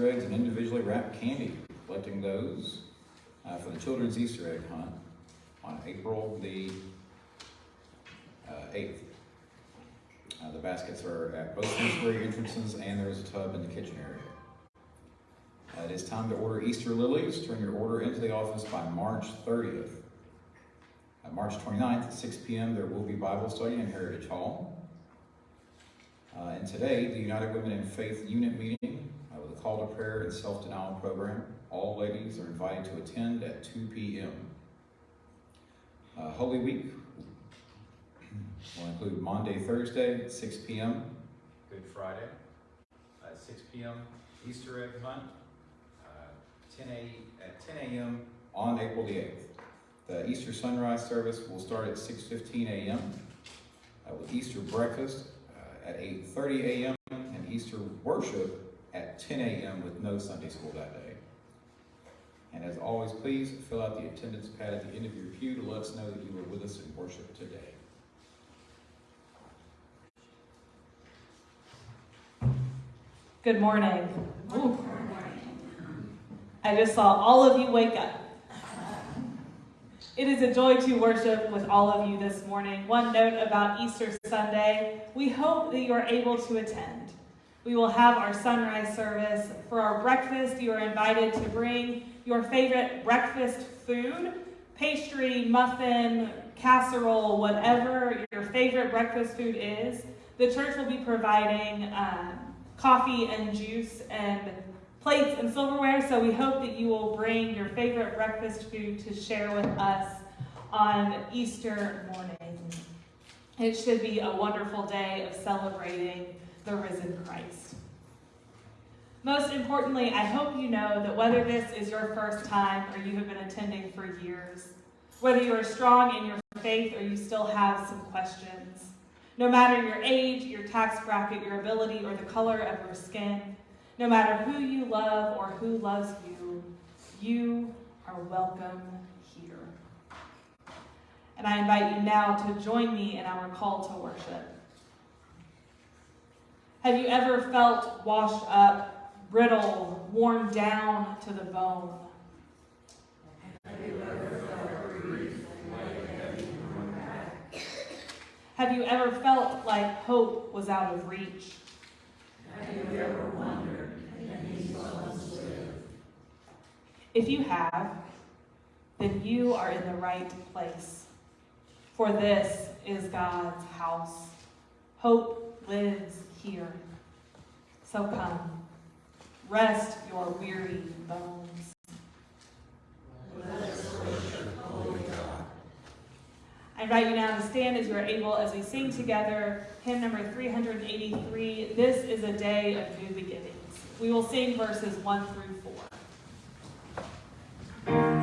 Easter eggs and individually wrapped candy, collecting those uh, for the children's Easter egg hunt on April the uh, 8th. Uh, the baskets are at both sanctuary entrances and there is a tub in the kitchen area. Uh, it is time to order Easter lilies. Turn your order into the office by March 30th. On March 29th at 6 p.m., there will be Bible study in Heritage Hall. Uh, and today, the United Women in Faith unit meeting uh, call to prayer and self-denial program. All ladies are invited to attend at 2 p.m. Uh, Holy Week will include Monday, Thursday at 6 p.m. Good Friday at 6 p.m. Easter egg hunt uh, 10 a, at 10 a.m. on April the 8th. The Easter sunrise service will start at 6.15 a.m. Uh, with Easter breakfast uh, at 8.30 a.m. and Easter worship at 10 a.m. with no Sunday school that day. And as always, please fill out the attendance pad at the end of your pew to let us know that you were with us in worship today. Good morning. I just saw all of you wake up. It is a joy to worship with all of you this morning. One note about Easter Sunday we hope that you are able to attend. We will have our sunrise service. For our breakfast, you are invited to bring your favorite breakfast food pastry, muffin, casserole, whatever your favorite breakfast food is. The church will be providing um, coffee and juice and plates and silverware. So we hope that you will bring your favorite breakfast food to share with us on Easter morning. It should be a wonderful day of celebrating the risen Christ. Most importantly, I hope you know that whether this is your first time or you have been attending for years, whether you are strong in your faith or you still have some questions, no matter your age, your tax bracket, your ability, or the color of your skin, no matter who you love or who loves you, you are welcome here. And I invite you now to join me in our call to worship. Have you ever felt washed up, brittle, worn down to the bone? Have you ever felt like hope was out of reach? Have you ever wondered, live? If you have, then you are in the right place. For this is God's house. Hope lives here. So come, rest your weary bones. I invite you now to stand as you are able as we sing together hymn number 383, This is a Day of New Beginnings. We will sing verses 1 through 4.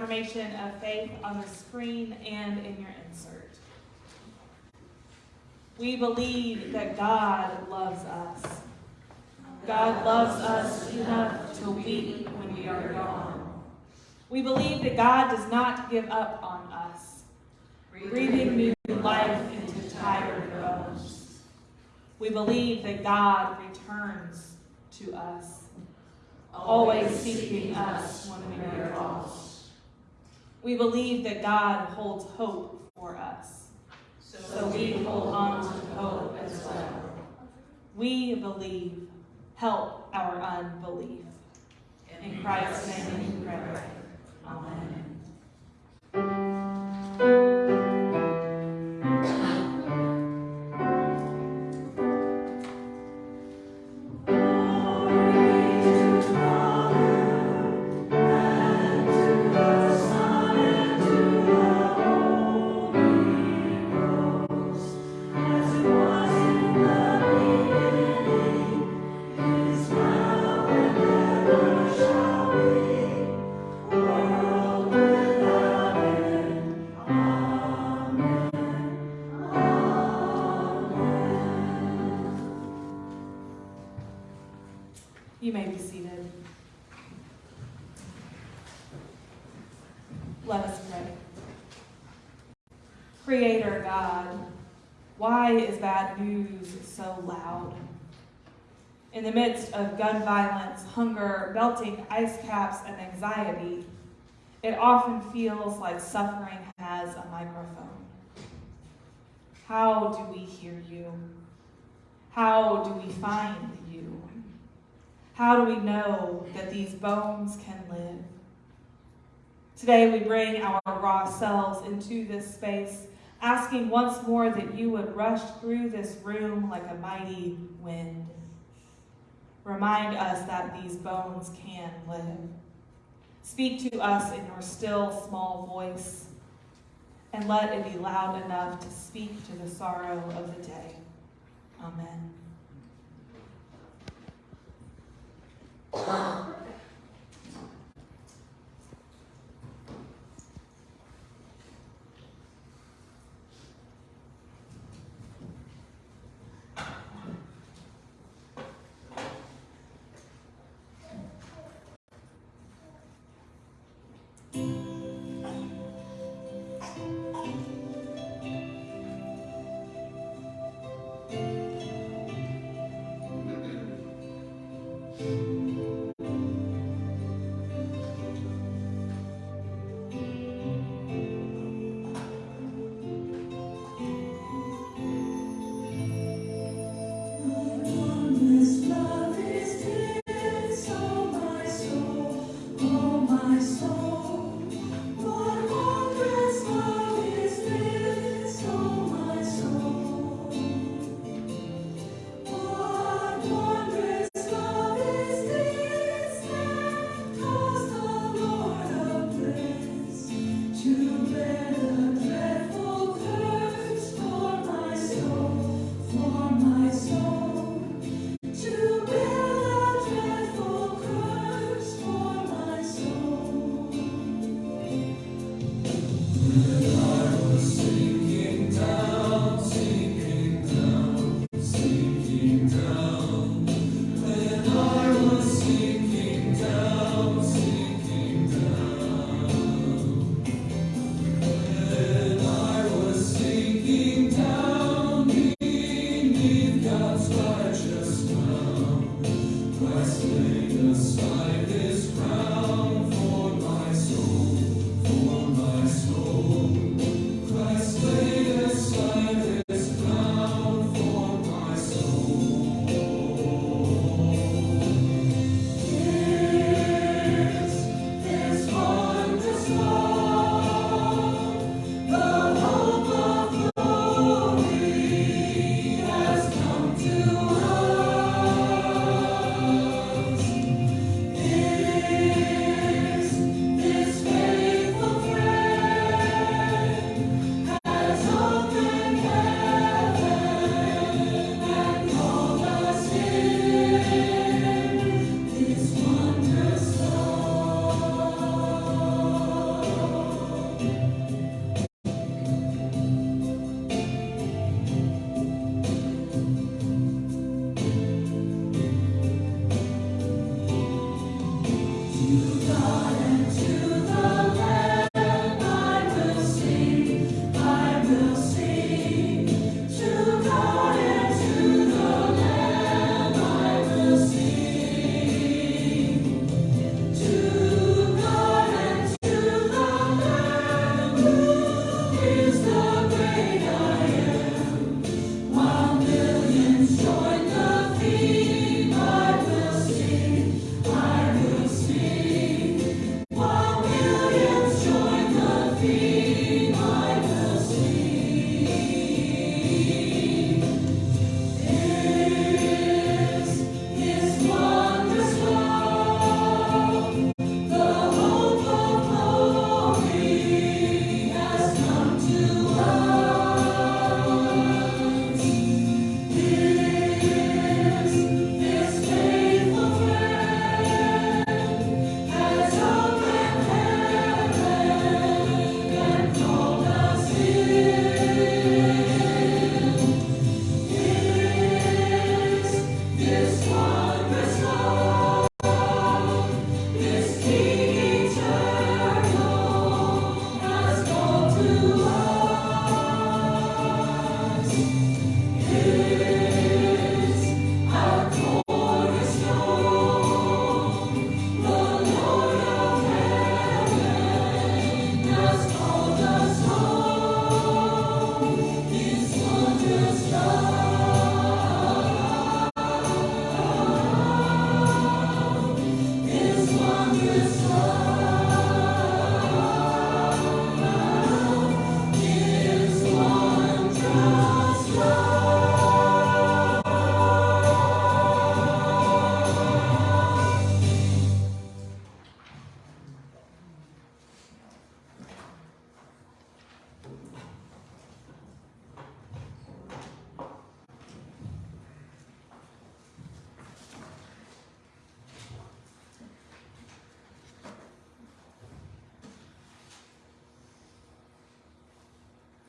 Affirmation of faith on the screen and in your insert. We believe that God loves us. God loves us enough to weep when we are gone. We believe that God does not give up on us, breathing new life into tired bones. We believe that God returns to us, always seeking us when we are lost. We believe that God holds hope for us, so we hold on to hope as well. We believe, help our unbelief. In Christ's name we pray. Amen. Gun violence, hunger, melting ice caps, and anxiety, it often feels like suffering has a microphone. How do we hear you? How do we find you? How do we know that these bones can live? Today we bring our raw selves into this space, asking once more that you would rush through this room like a mighty wind. Remind us that these bones can live. Speak to us in your still small voice, and let it be loud enough to speak to the sorrow of the day. Amen.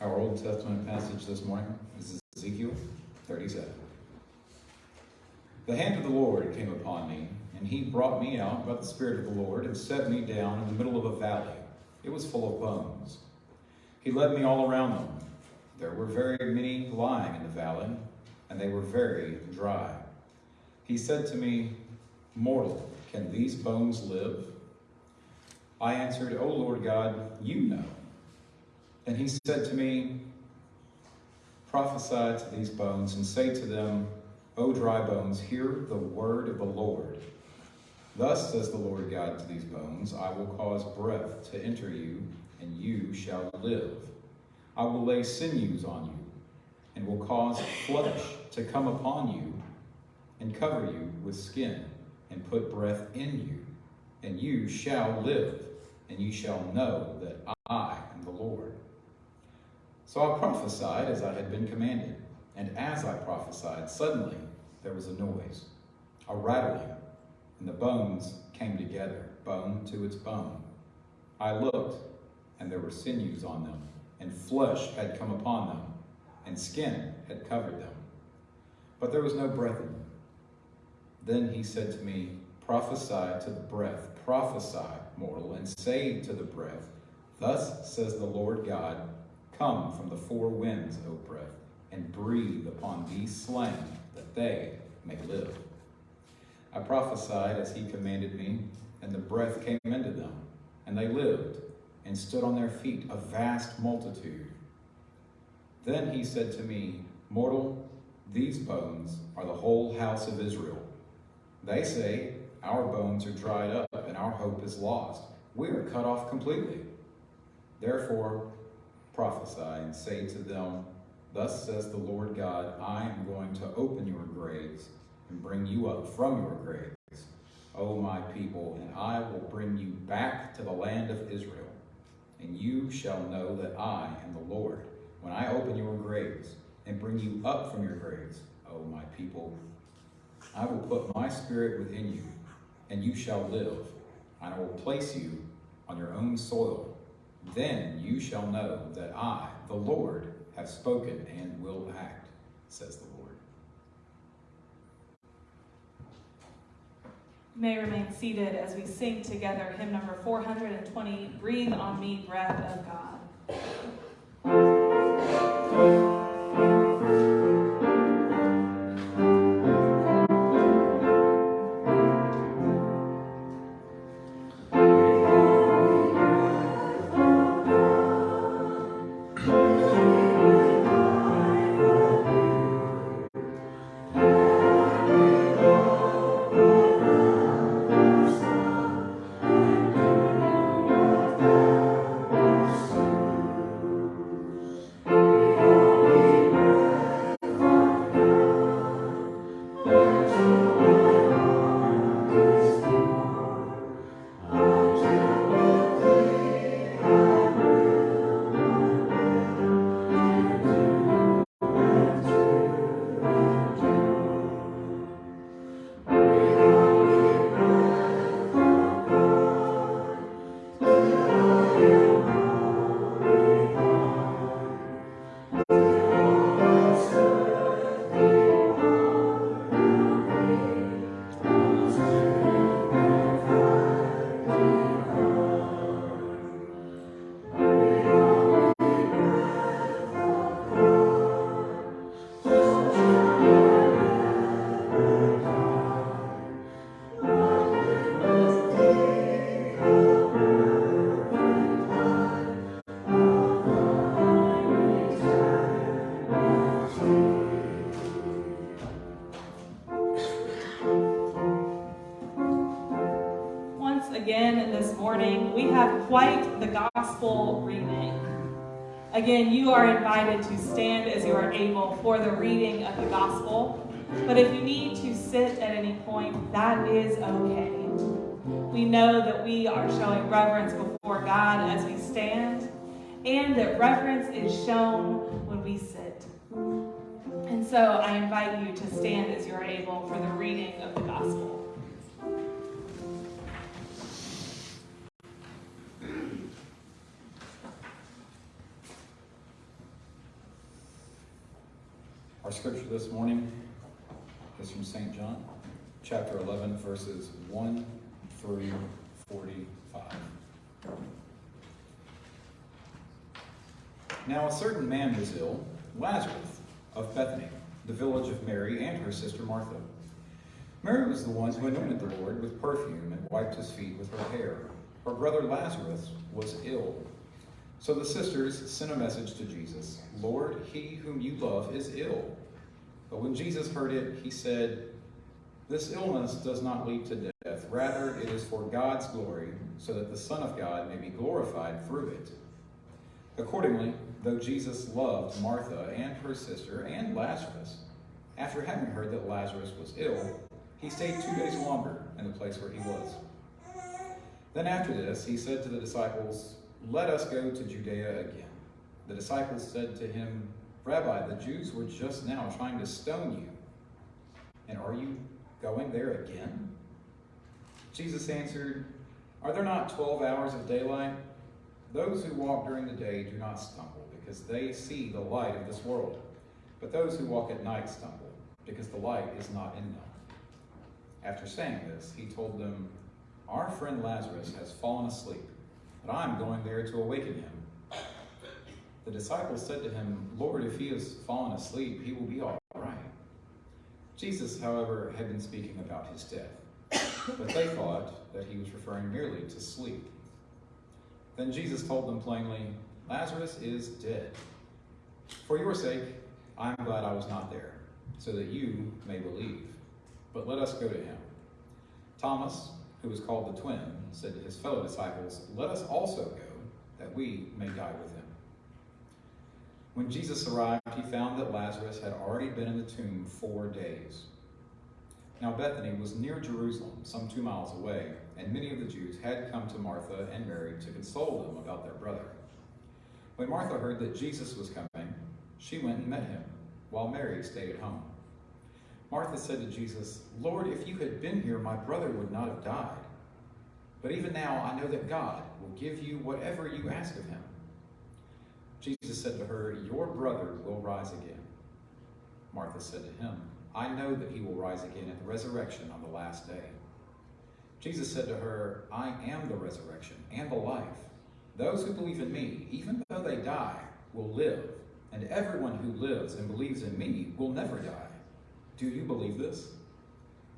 Our Old Testament passage this morning is Ezekiel 37. The hand of the Lord came upon me, and he brought me out by the Spirit of the Lord and set me down in the middle of a valley. It was full of bones. He led me all around them. There were very many lying in the valley, and they were very dry. He said to me, Mortal, can these bones live? I answered, O Lord God, you know. And he said to me, Prophesy to these bones and say to them, O dry bones, hear the word of the Lord. Thus says the Lord God to these bones, I will cause breath to enter you, and you shall live. I will lay sinews on you, and will cause flesh to come upon you, and cover you with skin, and put breath in you, and you shall live, and you shall know that I am the Lord. So I prophesied as I had been commanded, and as I prophesied, suddenly there was a noise, a rattling, and the bones came together, bone to its bone. I looked, and there were sinews on them, and flesh had come upon them, and skin had covered them. But there was no breath in them. Then he said to me, Prophesy to the breath, prophesy, mortal, and say to the breath, Thus says the Lord God, Come from the four winds, O breath, and breathe upon these slain, that they may live. I prophesied as he commanded me, and the breath came into them, and they lived, and stood on their feet, a vast multitude. Then he said to me, Mortal, these bones are the whole house of Israel. They say, Our bones are dried up, and our hope is lost. We are cut off completely. Therefore, prophesy and say to them, Thus says the Lord God, I am going to open your graves and bring you up from your graves, O my people, and I will bring you back to the land of Israel. And you shall know that I am the Lord, when I open your graves and bring you up from your graves, O my people. I will put my spirit within you, and you shall live, and I will place you on your own soil. Then you shall know that I, the Lord, have spoken and will act, says the Lord. You may remain seated as we sing together hymn number 420, Breathe on Me, Breath of God. Again, you are invited to stand as you are able for the reading of the gospel. But if you need to sit at any point, that is okay. We know that we are showing reverence before God as we stand, and that reverence is shown when we sit. And so I invite you to stand as you are able for the reading of the gospel. Our scripture this morning is from St. John, chapter 11, verses 1 through 45. Now a certain man was ill, Lazarus of Bethany, the village of Mary and her sister Martha. Mary was the one who anointed the Lord with perfume and wiped his feet with her hair. Her brother Lazarus was ill. So the sisters sent a message to Jesus Lord, he whom you love is ill. But when Jesus heard it, he said, This illness does not lead to death. Rather, it is for God's glory, so that the Son of God may be glorified through it. Accordingly, though Jesus loved Martha and her sister and Lazarus, after having heard that Lazarus was ill, he stayed two days longer in the place where he was. Then after this, he said to the disciples, Let us go to Judea again. The disciples said to him, Rabbi, the Jews were just now trying to stone you. And are you going there again? Jesus answered, Are there not twelve hours of daylight? Those who walk during the day do not stumble, because they see the light of this world. But those who walk at night stumble, because the light is not in them. After saying this, he told them, Our friend Lazarus has fallen asleep, but I am going there to awaken him. The disciples said to him, Lord, if he has fallen asleep, he will be all right. Jesus, however, had been speaking about his death, but they thought that he was referring merely to sleep. Then Jesus told them plainly, Lazarus is dead. For your sake, I am glad I was not there, so that you may believe. But let us go to him. Thomas, who was called the twin, said to his fellow disciples, Let us also go, that we may die with him. When Jesus arrived, he found that Lazarus had already been in the tomb four days. Now Bethany was near Jerusalem, some two miles away, and many of the Jews had come to Martha and Mary to console them about their brother. When Martha heard that Jesus was coming, she went and met him, while Mary stayed at home. Martha said to Jesus, Lord, if you had been here, my brother would not have died. But even now I know that God will give you whatever you ask of him. Jesus said to her, Your brother will rise again. Martha said to him, I know that he will rise again at the resurrection on the last day. Jesus said to her, I am the resurrection and the life. Those who believe in me, even though they die, will live, and everyone who lives and believes in me will never die. Do you believe this?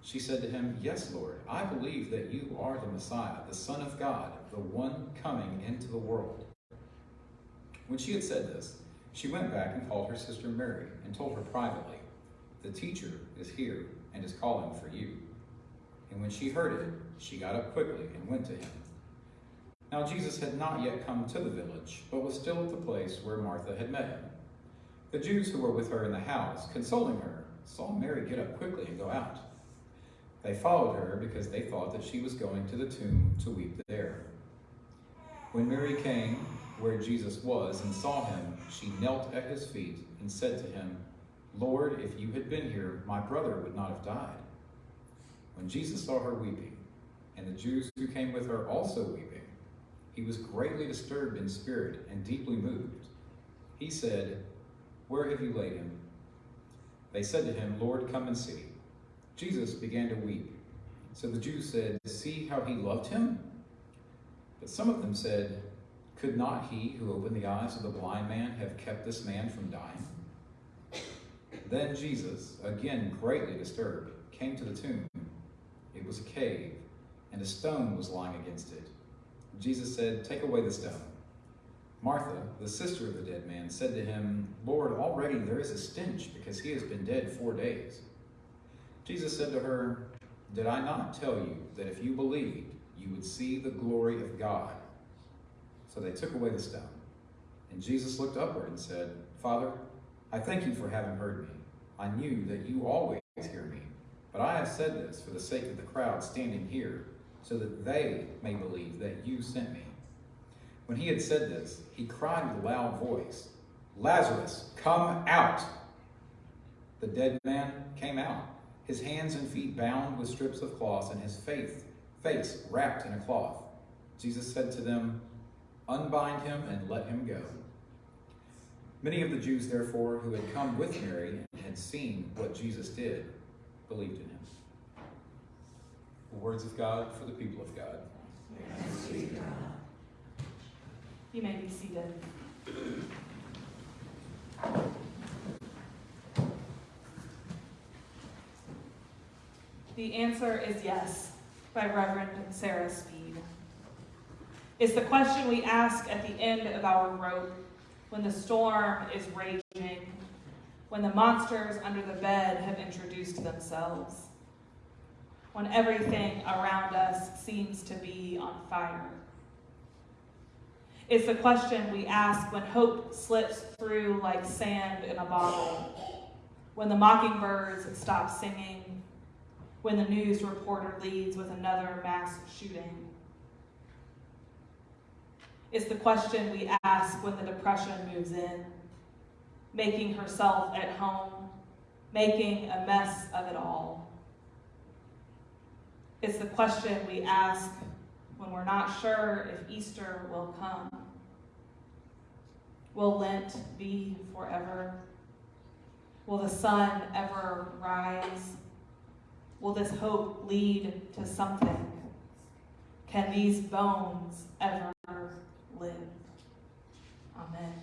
She said to him, Yes, Lord, I believe that you are the Messiah, the Son of God, the one coming into the world. When she had said this, she went back and called her sister Mary and told her privately, The teacher is here and is calling for you. And when she heard it, she got up quickly and went to him. Now Jesus had not yet come to the village, but was still at the place where Martha had met him. The Jews who were with her in the house, consoling her, saw Mary get up quickly and go out. They followed her because they thought that she was going to the tomb to weep there. When Mary came where Jesus was and saw him, she knelt at his feet and said to him, Lord, if you had been here, my brother would not have died. When Jesus saw her weeping, and the Jews who came with her also weeping, he was greatly disturbed in spirit and deeply moved. He said, Where have you laid him? They said to him, Lord, come and see. Jesus began to weep. So the Jews said, See how he loved him? But some of them said, Could not he who opened the eyes of the blind man have kept this man from dying? Then Jesus, again greatly disturbed, came to the tomb. It was a cave, and a stone was lying against it. Jesus said, Take away the stone. Martha, the sister of the dead man, said to him, Lord, already there is a stench because he has been dead four days. Jesus said to her, Did I not tell you that if you believed, you would see the glory of God? So they took away the stone. And Jesus looked upward and said, Father, I thank you for having heard me. I knew that you always hear me. But I have said this for the sake of the crowd standing here, so that they may believe that you sent me. When he had said this, he cried with a loud voice, Lazarus, come out! The dead man came out, his hands and feet bound with strips of cloth, and his face, face wrapped in a cloth. Jesus said to them, Unbind him and let him go. Many of the Jews, therefore, who had come with Mary and had seen what Jesus did, believed in him. The words of God for the people of God. You may be seated. The answer is yes, by Reverend Sarah Speed. It's the question we ask at the end of our rope when the storm is raging, when the monsters under the bed have introduced themselves, when everything around us seems to be on fire. It's the question we ask when hope slips through like sand in a bottle, when the mockingbirds stop singing, when the news reporter leads with another mass shooting. It's the question we ask when the depression moves in, making herself at home, making a mess of it all. It's the question we ask when we're not sure if Easter will come. Will Lent be forever? Will the sun ever rise? Will this hope lead to something? Can these bones ever live? Amen.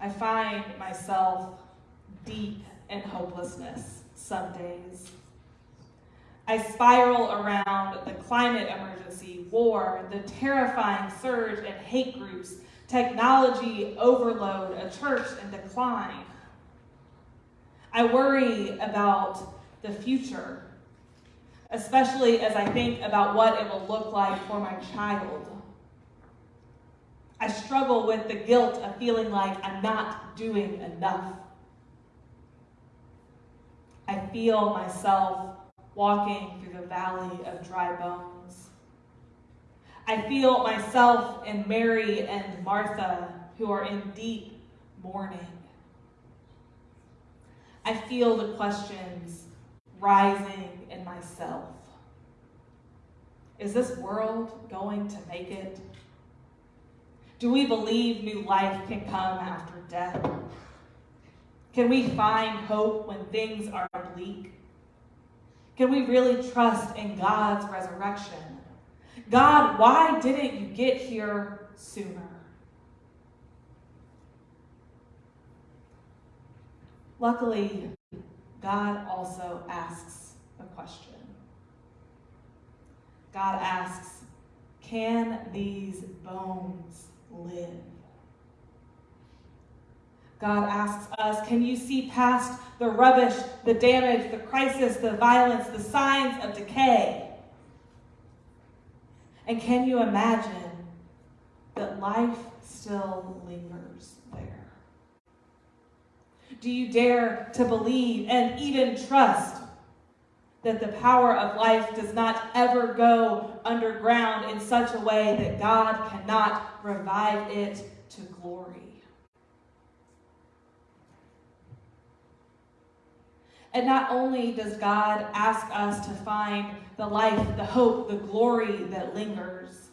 I find myself deep in hopelessness some days. I spiral around the climate emergency, war, the terrifying surge in hate groups, technology overload, a church in decline. I worry about the future, especially as I think about what it will look like for my child. I struggle with the guilt of feeling like I'm not doing enough. I feel myself walking through the valley of dry bones. I feel myself and Mary and Martha, who are in deep mourning. I feel the questions rising in myself. Is this world going to make it? Do we believe new life can come after death? Can we find hope when things are bleak? Can we really trust in God's resurrection? God, why didn't you get here sooner? Luckily, God also asks a question. God asks, Can these bones live? God asks us, Can you see past the rubbish, the damage, the crisis, the violence, the signs of decay? And can you imagine that life still lingers? Do you dare to believe and even trust that the power of life does not ever go underground in such a way that God cannot revive it to glory? And not only does God ask us to find the life, the hope, the glory that lingers,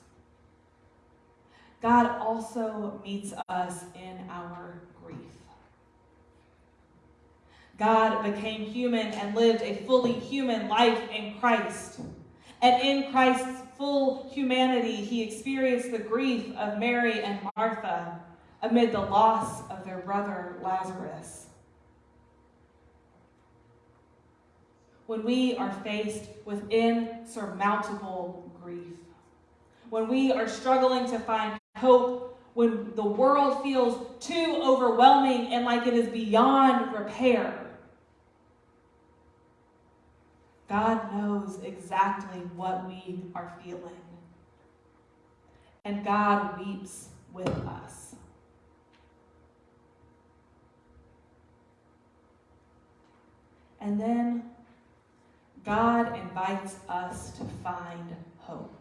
God also meets us in our. God became human and lived a fully human life in Christ. And in Christ's full humanity, he experienced the grief of Mary and Martha amid the loss of their brother Lazarus. when we are faced with insurmountable grief, when we are struggling to find hope, when the world feels too overwhelming and like it is beyond repair. God knows exactly what we are feeling. And God weeps with us. And then God invites us to find hope.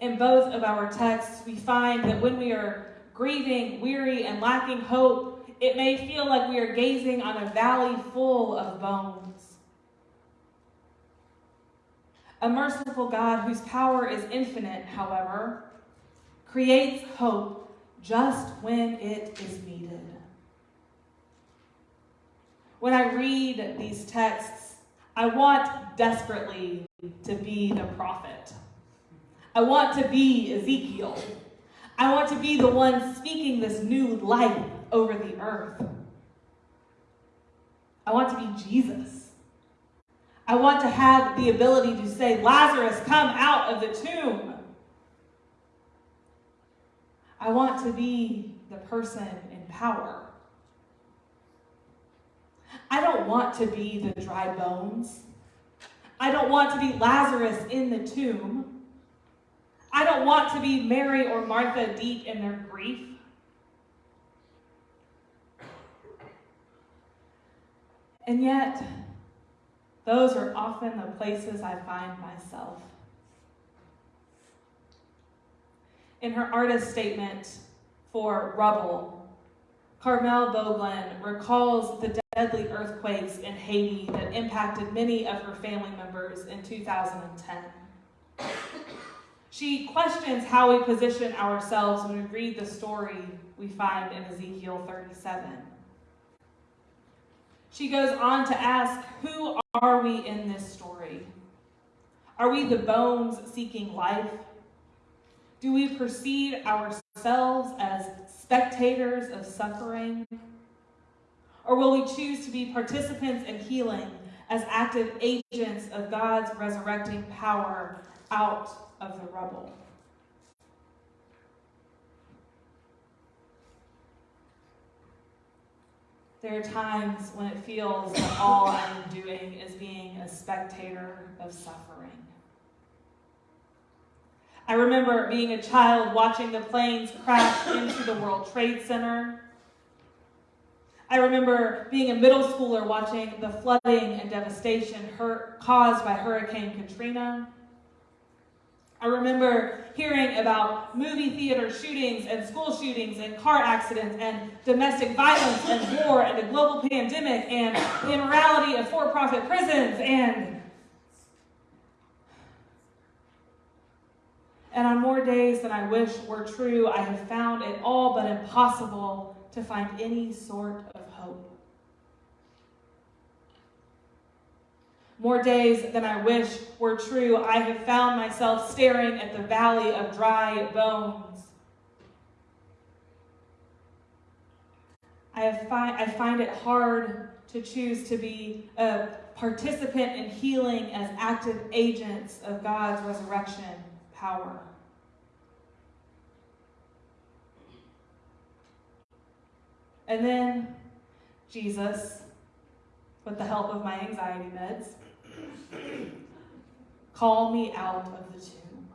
In both of our texts, we find that when we are grieving, weary, and lacking hope, it may feel like we are gazing on a valley full of bones. A merciful God whose power is infinite, however, creates hope just when it is needed. When I read these texts, I want desperately to be the prophet. I want to be Ezekiel. I want to be the one speaking this new life over the earth. I want to be Jesus. I want to have the ability to say, Lazarus, come out of the tomb. I want to be the person in power. I don't want to be the dry bones. I don't want to be Lazarus in the tomb. I don't want to be Mary or Martha deep in their grief. And yet, those are often the places I find myself. In her artist statement for Rubble, Carmelle Beaugelin recalls the deadly earthquakes in Haiti that impacted many of her family members in 2010. She questions how we position ourselves when we read the story we find in Ezekiel 37. She goes on to ask, Who are we in this story? Are we the bones seeking life? Do we perceive ourselves as spectators of suffering? Or will we choose to be participants in healing as active agents of God's resurrecting power out of the rubble? There are times when it feels that all I'm doing is being a spectator of suffering. I remember being a child watching the planes crash into the World Trade Center I remember being a middle schooler watching the flooding and devastation caused by Hurricane Katrina. I remember hearing about movie theater shootings and school shootings and car accidents and domestic violence and war and a global pandemic and the immorality of for-profit prisons and And on more days than I wish were true, I have found it all but impossible to find any sort of hope. More days than I wish were true, I have found myself staring at the valley of dry bones. I, fi- I find it hard to choose to be a participant in healing as active agents of God's resurrection power. And then Jesus, with the help of my anxiety meds, called me out of the tomb.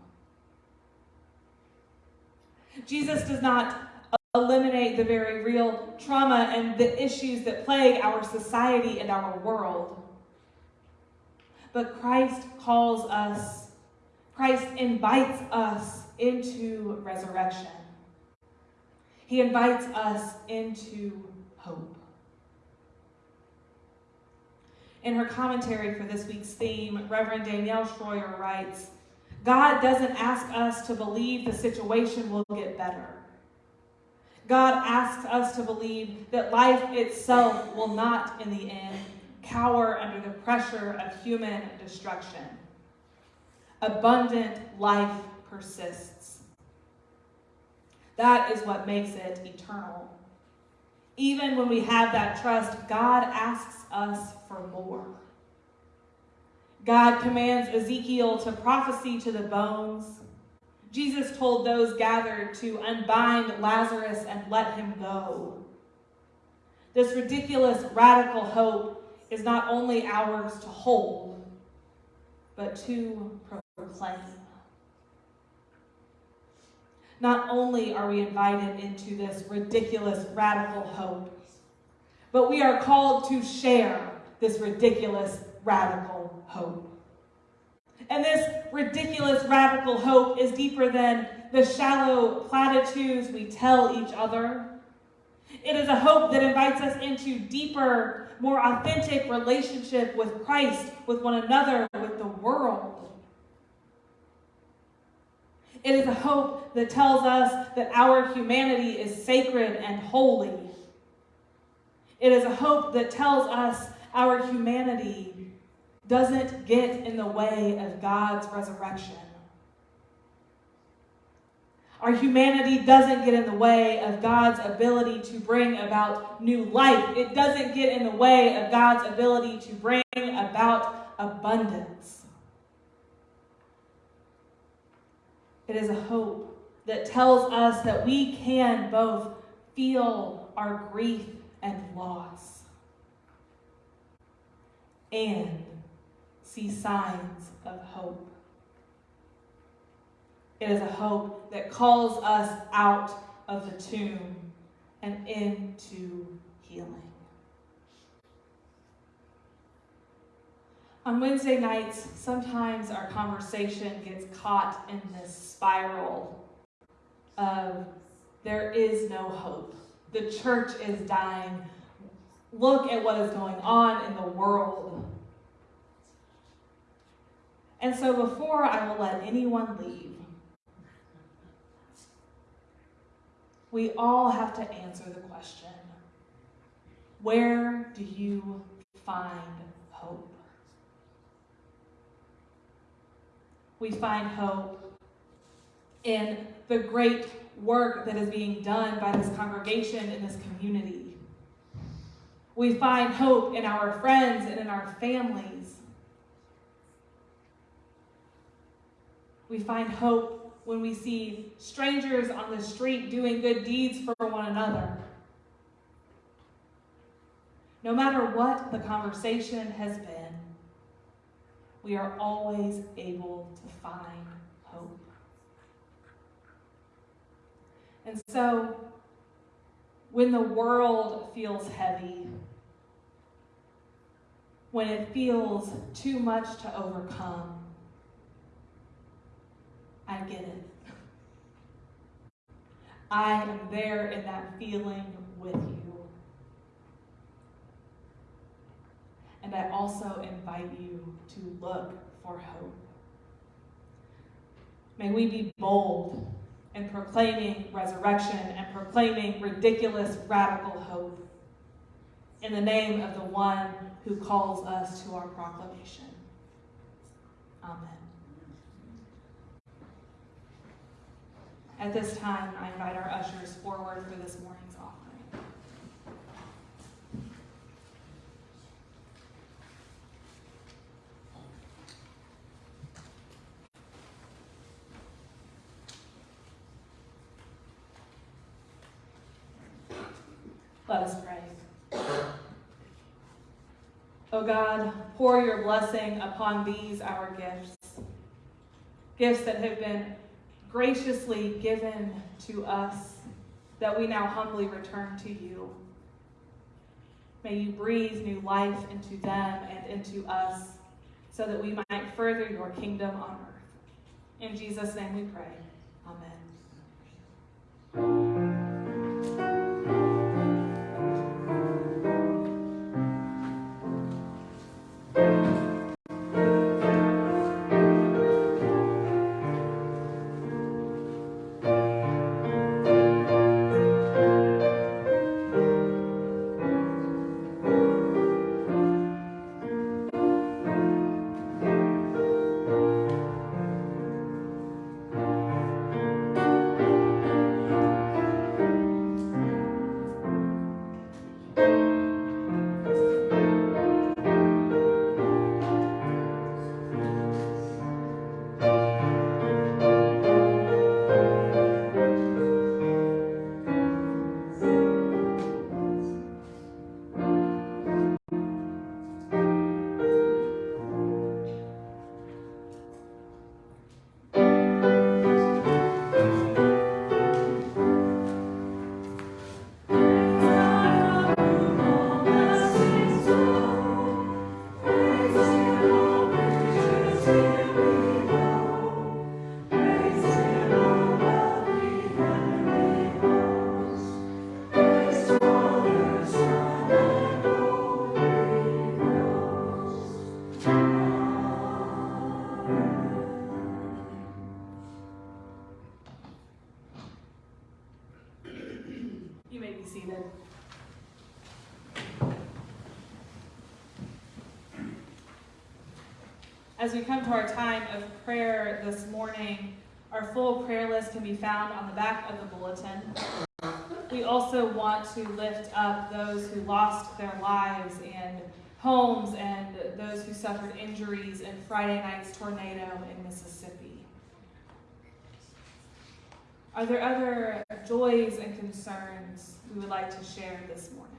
Jesus does not eliminate the very real trauma and the issues that plague our society and our world. But Christ calls us, Christ invites us into resurrection. He invites us into hope. In her commentary for this week's theme, Reverend Danielle Shroyer writes God doesn't ask us to believe the situation will get better. God asks us to believe that life itself will not, in the end, cower under the pressure of human destruction. Abundant life persists. That is what makes it eternal. Even when we have that trust, God asks us for more. God commands Ezekiel to prophesy to the bones. Jesus told those gathered to unbind Lazarus and let him go. This ridiculous, radical hope is not only ours to hold, but to proclaim. Not only are we invited into this ridiculous, radical hope, but we are called to share this ridiculous, radical hope. And this ridiculous, radical hope is deeper than the shallow platitudes we tell each other. It is a hope that invites us into deeper, more authentic relationship with Christ, with one another, with the world. It is a hope that tells us that our humanity is sacred and holy. It is a hope that tells us our humanity doesn't get in the way of God's resurrection. Our humanity doesn't get in the way of God's ability to bring about new life. It doesn't get in the way of God's ability to bring about abundance. It is a hope that tells us that we can both feel our grief and loss and see signs of hope. It is a hope that calls us out of the tomb and into healing. On Wednesday nights, sometimes our conversation gets caught in this spiral of there is no hope. The church is dying. Look at what is going on in the world. And so, before I will let anyone leave, we all have to answer the question where do you find hope? We find hope in the great work that is being done by this congregation in this community. We find hope in our friends and in our families. We find hope when we see strangers on the street doing good deeds for one another. No matter what the conversation has been, we are always able to find hope. And so, when the world feels heavy, when it feels too much to overcome, I get it. I am there in that feeling with you. And I also invite you to look for hope. May we be bold in proclaiming resurrection and proclaiming ridiculous, radical hope in the name of the one who calls us to our proclamation. Amen. At this time, I invite our ushers forward for this morning's Let us pray. O God, pour your blessing upon these our gifts, gifts that have been graciously given to us, that we now humbly return to you. May you breathe new life into them and into us, so that we might further your kingdom on earth. In Jesus' name we pray. Amen. As we come to our time of prayer this morning, our full prayer list can be found on the back of the bulletin. We also want to lift up those who lost their lives and homes and those who suffered injuries in Friday night's tornado in Mississippi. Are there other joys and concerns we would like to share this morning?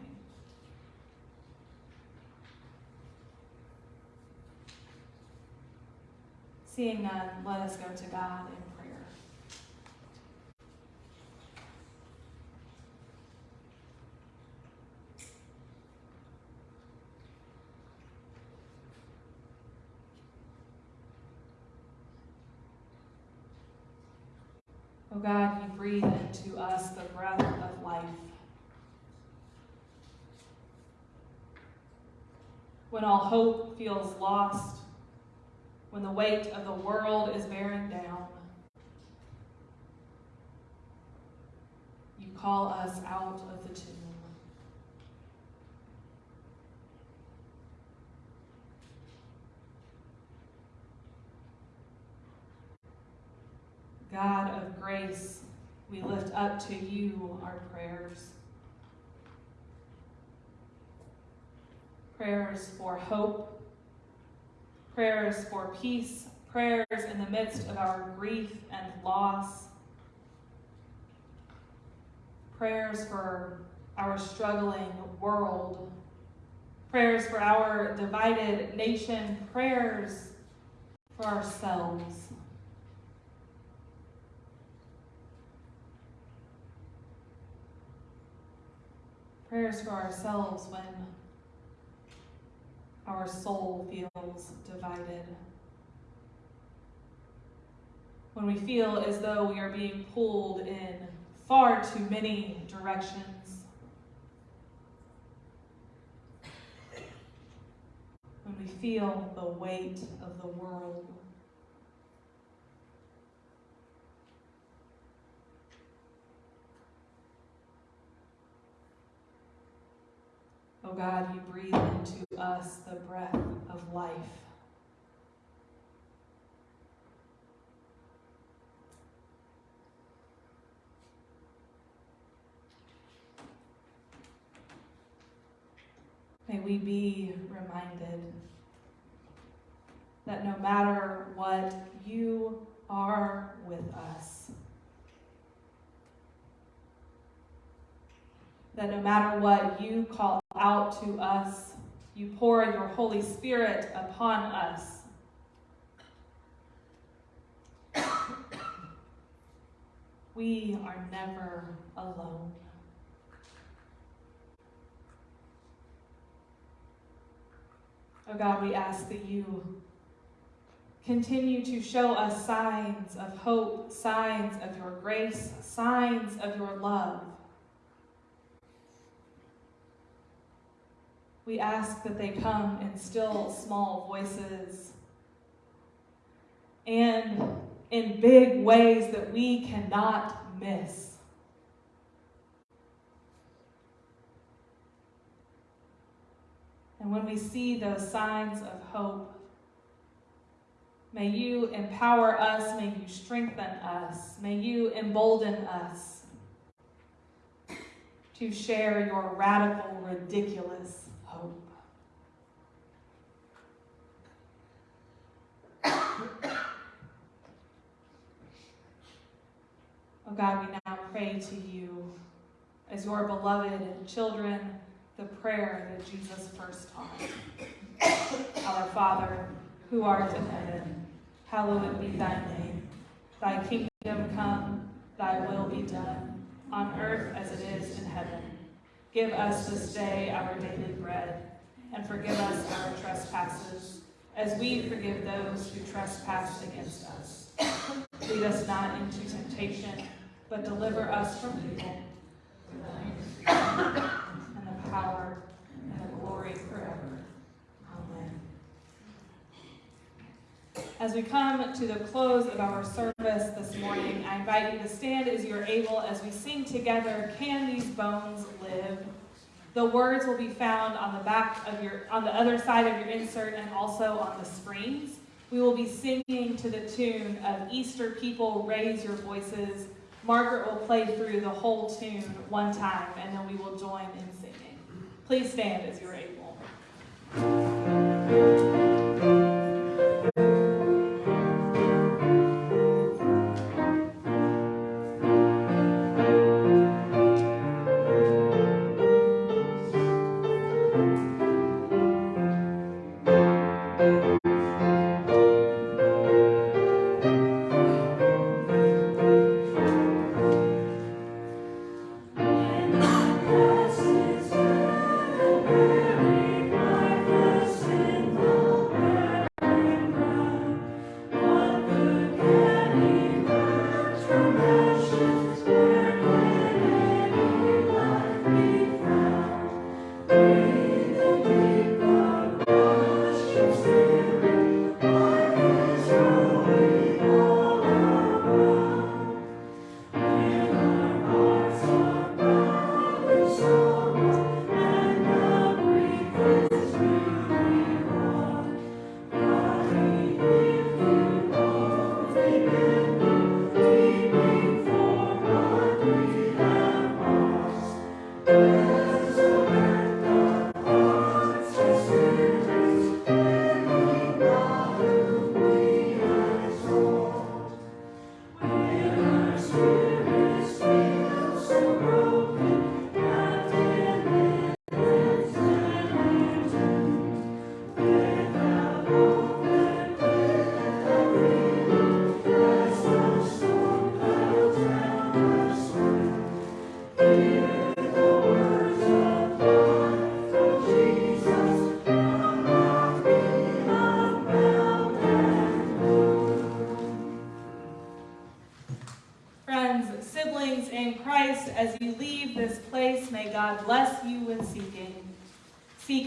Seeing none, let us go to God in prayer. Oh God, you breathe into us the breath of life. When all hope feels lost, when the weight of the world is bearing down, you call us out of the tomb. God of grace, we lift up to you our prayers. Prayers for hope, prayers for peace, prayers in the midst of our grief and loss, prayers for our struggling world, prayers for our divided nation, prayers for ourselves. Prayers for ourselves when our soul feels divided. When we feel as though we are being pulled in far too many directions. When we feel the weight of the world. Oh God, you breathe into us the breath of life. May we be reminded that no matter what, you are with us. That no matter what, you call out to us, you pour your Holy Spirit upon us. We are never alone. Oh God, we ask that you continue to show us signs of hope, signs of your grace, signs of your love. We ask that they come in still small voices and in big ways that we cannot miss. And when we see those signs of hope, may you empower us, may you strengthen us, may you embolden us to share your radical, ridiculous hope. Oh God, we now pray to you as your beloved children the prayer that Jesus first taught. Our Father, who art in heaven, hallowed be thy name. Thy kingdom come, thy will be done, on earth as it is in heaven. Give us this day our daily bread, and forgive us our trespasses, as we forgive those who trespass against us. Lead us not into temptation, but deliver us from evil. And the power and the glory forever. Amen. As we come to the close of our service this morning, I invite you to stand as you're able as we sing together, Can These Bones Live? The words will be found on the back of your, on the other side of your insert and also on the screens. We will be singing to the tune of Easter People Raise Your Voices. Margaret will play through the whole tune one time and then we will join in singing. Please stand as you're able.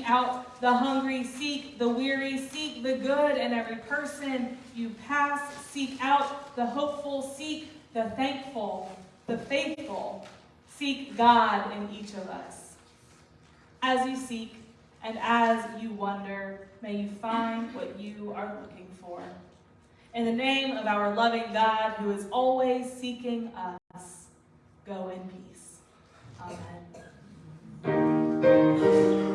Out the hungry, seek the weary, seek the good in every person you pass. Seek out the hopeful, seek the thankful, the faithful. Seek God in each of us. As you seek and as you wonder, may you find what you are looking for. In the name of our loving God, who is always seeking us, go in peace. Amen.